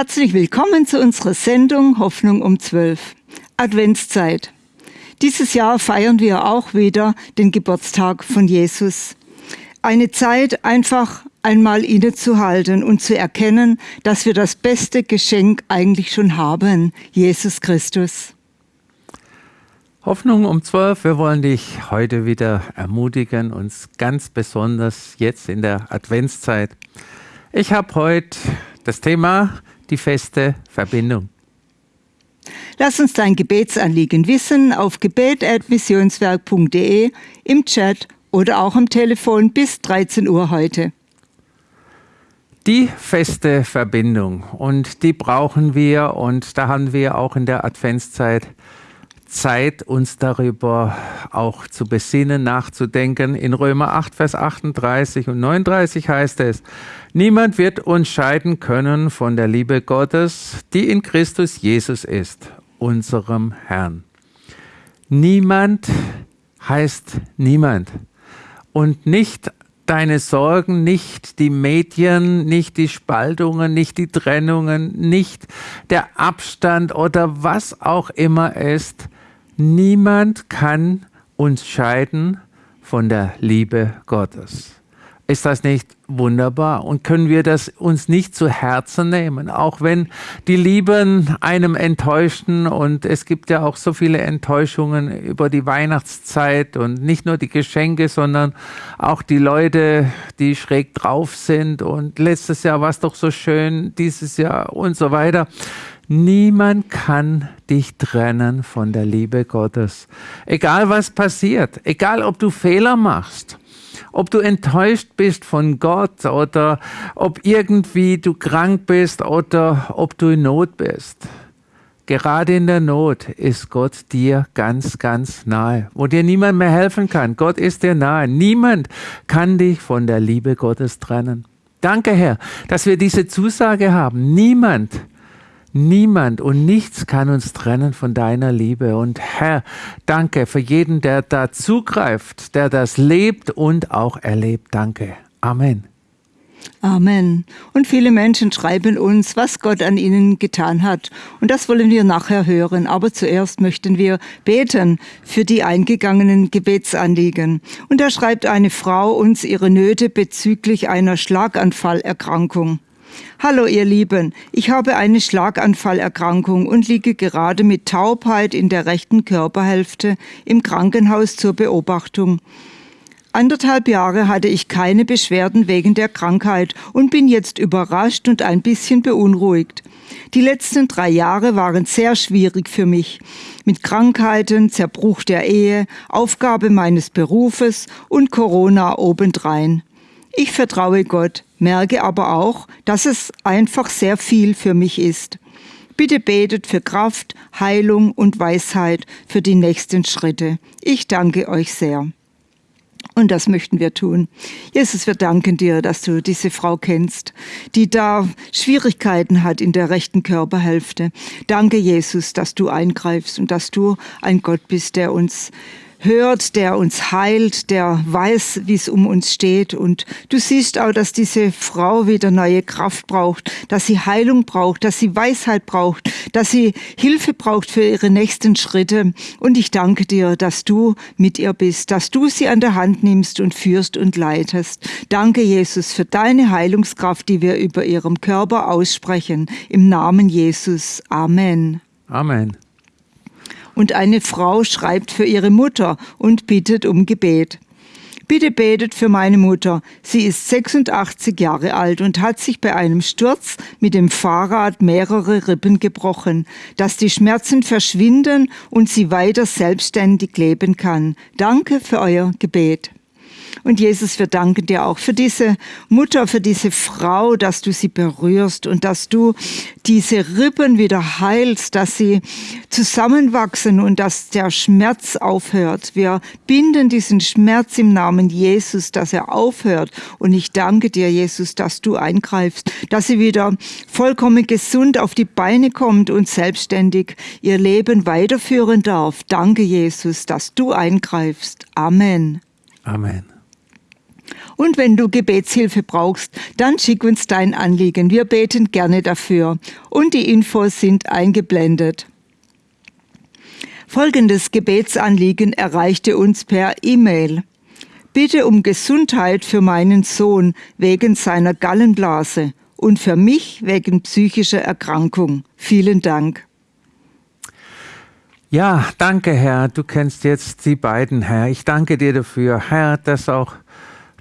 Herzlich willkommen zu unserer Sendung Hoffnung um 12. Adventszeit. Dieses Jahr feiern wir auch wieder den Geburtstag von Jesus. Eine Zeit, einfach einmal innezuhalten und zu erkennen, dass wir das beste Geschenk eigentlich schon haben, Jesus Christus. Hoffnung um 12. Wir wollen dich heute wieder ermutigen, uns ganz besonders jetzt in der Adventszeit. Ich habe heute das Thema die feste Verbindung. Lass uns dein Gebetsanliegen wissen auf gebet.missionswerk.de, im Chat oder auch am Telefon bis 13 Uhr heute. Die feste Verbindung und die brauchen wir und da haben wir auch in der Adventszeit Zeit, uns darüber auch zu besinnen, nachzudenken. In Römer 8, Vers 38 und 39 heißt es, Niemand wird uns scheiden können von der Liebe Gottes, die in Christus Jesus ist, unserem Herrn. Niemand heißt niemand. Und nicht deine Sorgen, nicht die Medien, nicht die Spaltungen, nicht die Trennungen, nicht der Abstand oder was auch immer ist, Niemand kann uns scheiden von der Liebe Gottes. Ist das nicht wunderbar? Und können wir das uns nicht zu Herzen nehmen? Auch wenn die Lieben einem enttäuschen und es gibt ja auch so viele Enttäuschungen über die Weihnachtszeit und nicht nur die Geschenke, sondern auch die Leute, die schräg drauf sind und letztes Jahr war es doch so schön, dieses Jahr und so weiter. Niemand kann dich trennen von der Liebe Gottes. Egal was passiert, egal ob du Fehler machst, ob du enttäuscht bist von Gott oder ob irgendwie du krank bist oder ob du in Not bist. Gerade in der Not ist Gott dir ganz, ganz nahe, wo dir niemand mehr helfen kann. Gott ist dir nahe. Niemand kann dich von der Liebe Gottes trennen. Danke, Herr, dass wir diese Zusage haben. Niemand Niemand und nichts kann uns trennen von deiner Liebe. Und Herr, danke für jeden, der da zugreift, der das lebt und auch erlebt. Danke. Amen. Amen. Und viele Menschen schreiben uns, was Gott an ihnen getan hat. Und das wollen wir nachher hören. Aber zuerst möchten wir beten für die eingegangenen Gebetsanliegen. Und da schreibt eine Frau uns ihre Nöte bezüglich einer Schlaganfallerkrankung. Hallo ihr Lieben, ich habe eine Schlaganfallerkrankung und liege gerade mit Taubheit in der rechten Körperhälfte im Krankenhaus zur Beobachtung. Anderthalb Jahre hatte ich keine Beschwerden wegen der Krankheit und bin jetzt überrascht und ein bisschen beunruhigt. Die letzten drei Jahre waren sehr schwierig für mich. Mit Krankheiten, Zerbruch der Ehe, Aufgabe meines Berufes und Corona obendrein. Ich vertraue Gott, merke aber auch, dass es einfach sehr viel für mich ist. Bitte betet für Kraft, Heilung und Weisheit für die nächsten Schritte. Ich danke euch sehr. Und das möchten wir tun. Jesus, wir danken dir, dass du diese Frau kennst, die da Schwierigkeiten hat in der rechten Körperhälfte. Danke, Jesus, dass du eingreifst und dass du ein Gott bist, der uns hört, der uns heilt, der weiß, wie es um uns steht. Und du siehst auch, dass diese Frau wieder neue Kraft braucht, dass sie Heilung braucht, dass sie Weisheit braucht, dass sie Hilfe braucht für ihre nächsten Schritte. Und ich danke dir, dass du mit ihr bist, dass du sie an der Hand nimmst und führst und leitest. Danke, Jesus, für deine Heilungskraft, die wir über ihrem Körper aussprechen. Im Namen Jesus. Amen. Amen und eine Frau schreibt für ihre Mutter und bittet um Gebet. Bitte betet für meine Mutter. Sie ist 86 Jahre alt und hat sich bei einem Sturz mit dem Fahrrad mehrere Rippen gebrochen, dass die Schmerzen verschwinden und sie weiter selbstständig leben kann. Danke für euer Gebet. Und Jesus, wir danken dir auch für diese Mutter, für diese Frau, dass du sie berührst und dass du diese Rippen wieder heilst, dass sie zusammenwachsen und dass der Schmerz aufhört. Wir binden diesen Schmerz im Namen Jesus, dass er aufhört. Und ich danke dir, Jesus, dass du eingreifst, dass sie wieder vollkommen gesund auf die Beine kommt und selbstständig ihr Leben weiterführen darf. Danke, Jesus, dass du eingreifst. Amen. Amen. Und wenn du Gebetshilfe brauchst, dann schick uns dein Anliegen. Wir beten gerne dafür. Und die Infos sind eingeblendet. Folgendes Gebetsanliegen erreichte uns per E-Mail. Bitte um Gesundheit für meinen Sohn wegen seiner Gallenblase und für mich wegen psychischer Erkrankung. Vielen Dank. Ja, danke Herr, du kennst jetzt die beiden, Herr. Ich danke dir dafür, Herr, dass auch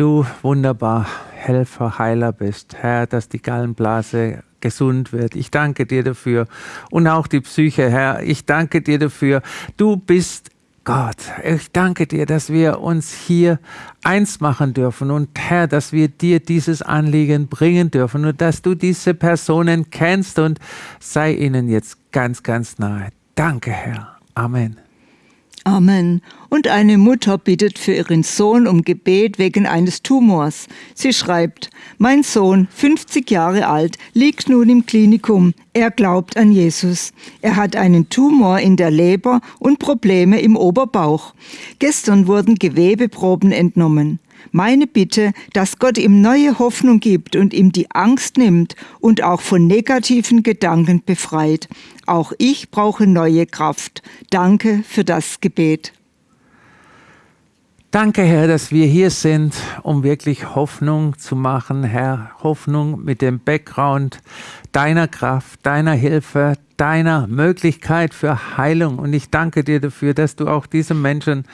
du wunderbar Helfer, Heiler bist, Herr, dass die Gallenblase gesund wird. Ich danke dir dafür und auch die Psyche, Herr. Ich danke dir dafür. Du bist Gott, ich danke dir, dass wir uns hier eins machen dürfen und Herr, dass wir dir dieses Anliegen bringen dürfen und dass du diese Personen kennst und sei ihnen jetzt ganz, ganz nahe. Danke, Herr. Amen. Amen. Und eine Mutter bittet für ihren Sohn um Gebet wegen eines Tumors. Sie schreibt, mein Sohn, 50 Jahre alt, liegt nun im Klinikum. Er glaubt an Jesus. Er hat einen Tumor in der Leber und Probleme im Oberbauch. Gestern wurden Gewebeproben entnommen. Meine Bitte, dass Gott ihm neue Hoffnung gibt und ihm die Angst nimmt und auch von negativen Gedanken befreit. Auch ich brauche neue Kraft. Danke für das Gebet. Danke, Herr, dass wir hier sind, um wirklich Hoffnung zu machen, Herr. Hoffnung mit dem Background deiner Kraft, deiner Hilfe, deiner Möglichkeit für Heilung. Und ich danke dir dafür, dass du auch diesen Menschen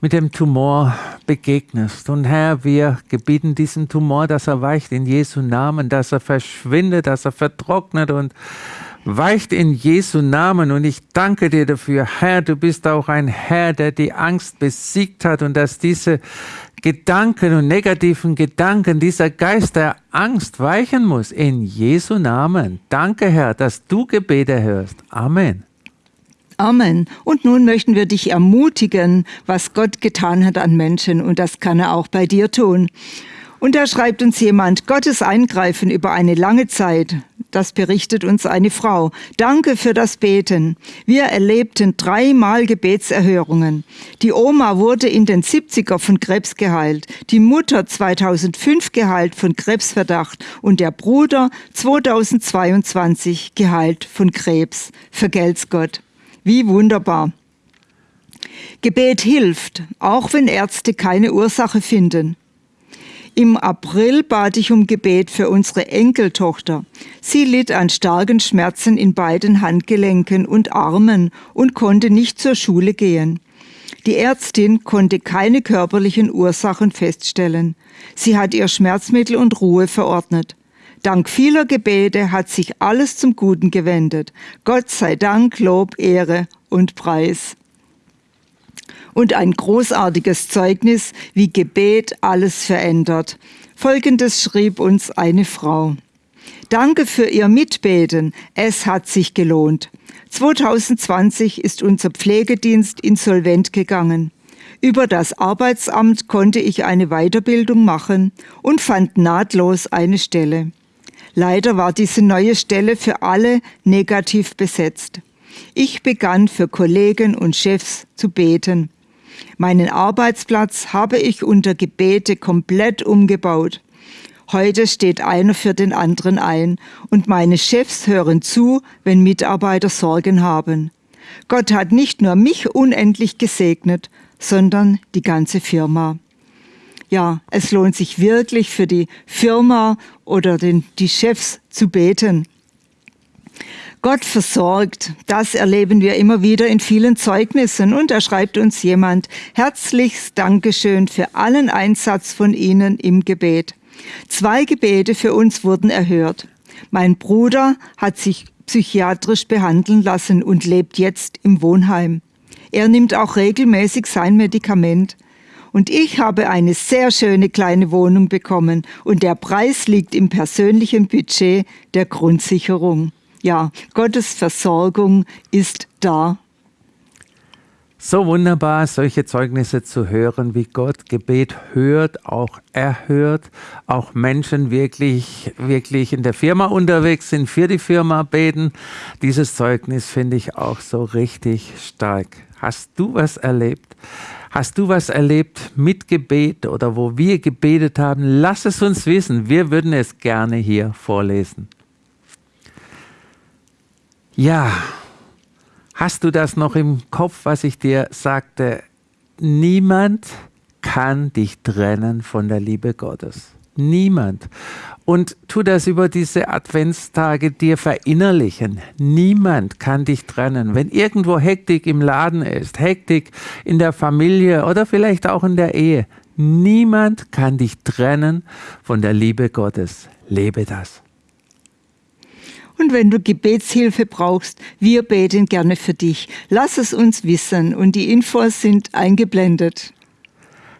mit dem Tumor begegnest. Und Herr, wir gebieten diesem Tumor, dass er weicht in Jesu Namen, dass er verschwindet, dass er vertrocknet und weicht in Jesu Namen. Und ich danke dir dafür, Herr, du bist auch ein Herr, der die Angst besiegt hat und dass diese Gedanken und negativen Gedanken, dieser Geist der Angst weichen muss. In Jesu Namen. Danke, Herr, dass du Gebete hörst. Amen. Amen. Und nun möchten wir dich ermutigen, was Gott getan hat an Menschen, und das kann er auch bei dir tun. Und da schreibt uns jemand, Gottes Eingreifen über eine lange Zeit, das berichtet uns eine Frau. Danke für das Beten. Wir erlebten dreimal Gebetserhörungen. Die Oma wurde in den 70er von Krebs geheilt, die Mutter 2005 geheilt von Krebsverdacht und der Bruder 2022 geheilt von Krebs. Vergelt's Gott. Wie wunderbar. Gebet hilft, auch wenn Ärzte keine Ursache finden. Im April bat ich um Gebet für unsere Enkeltochter. Sie litt an starken Schmerzen in beiden Handgelenken und Armen und konnte nicht zur Schule gehen. Die Ärztin konnte keine körperlichen Ursachen feststellen. Sie hat ihr Schmerzmittel und Ruhe verordnet. Dank vieler Gebete hat sich alles zum Guten gewendet. Gott sei Dank, Lob, Ehre und Preis. Und ein großartiges Zeugnis, wie Gebet alles verändert. Folgendes schrieb uns eine Frau. Danke für Ihr Mitbeten. Es hat sich gelohnt. 2020 ist unser Pflegedienst insolvent gegangen. Über das Arbeitsamt konnte ich eine Weiterbildung machen und fand nahtlos eine Stelle. Leider war diese neue Stelle für alle negativ besetzt. Ich begann für Kollegen und Chefs zu beten. Meinen Arbeitsplatz habe ich unter Gebete komplett umgebaut. Heute steht einer für den anderen ein und meine Chefs hören zu, wenn Mitarbeiter Sorgen haben. Gott hat nicht nur mich unendlich gesegnet, sondern die ganze Firma ja, es lohnt sich wirklich für die Firma oder den, die Chefs zu beten. Gott versorgt, das erleben wir immer wieder in vielen Zeugnissen. Und da schreibt uns jemand, herzlichst Dankeschön für allen Einsatz von Ihnen im Gebet. Zwei Gebete für uns wurden erhört. Mein Bruder hat sich psychiatrisch behandeln lassen und lebt jetzt im Wohnheim. Er nimmt auch regelmäßig sein Medikament. Und ich habe eine sehr schöne kleine Wohnung bekommen und der Preis liegt im persönlichen Budget der Grundsicherung. Ja, Gottes Versorgung ist da. so wunderbar, solche Zeugnisse zu hören, wie Gott Gebet hört, auch erhört, auch Menschen wirklich, wirklich in der Firma unterwegs sind, für die Firma beten. Dieses Zeugnis finde ich auch so richtig stark. Hast du was erlebt? Hast du was erlebt mit Gebet oder wo wir gebetet haben? Lass es uns wissen. Wir würden es gerne hier vorlesen. Ja, Hast du das noch im Kopf, was ich dir sagte? Niemand kann dich trennen von der Liebe Gottes. Niemand. Und tu das über diese Adventstage dir verinnerlichen. Niemand kann dich trennen. Wenn irgendwo Hektik im Laden ist, Hektik in der Familie oder vielleicht auch in der Ehe, niemand kann dich trennen von der Liebe Gottes. Lebe das. Und wenn du Gebetshilfe brauchst, wir beten gerne für dich. Lass es uns wissen und die Infos sind eingeblendet.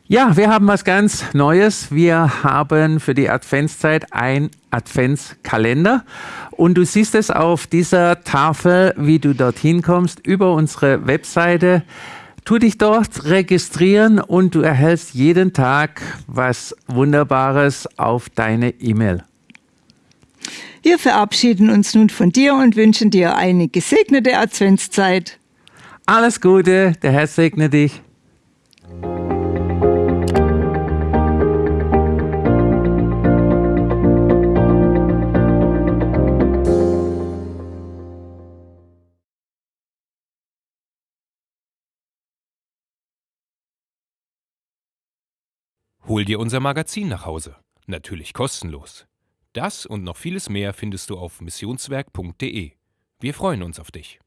Ja, wir haben was ganz Neues. Wir haben für die Adventszeit ein Adventskalender und du siehst es auf dieser Tafel, wie du dorthin kommst, über unsere Webseite. Tu dich dort registrieren und du erhältst jeden Tag was Wunderbares auf deine E-Mail. Wir verabschieden uns nun von dir und wünschen dir eine gesegnete Adventszeit. Alles Gute, der Herr segne dich. Hol dir unser Magazin nach Hause. Natürlich kostenlos. Das und noch vieles mehr findest du auf missionswerk.de. Wir freuen uns auf dich.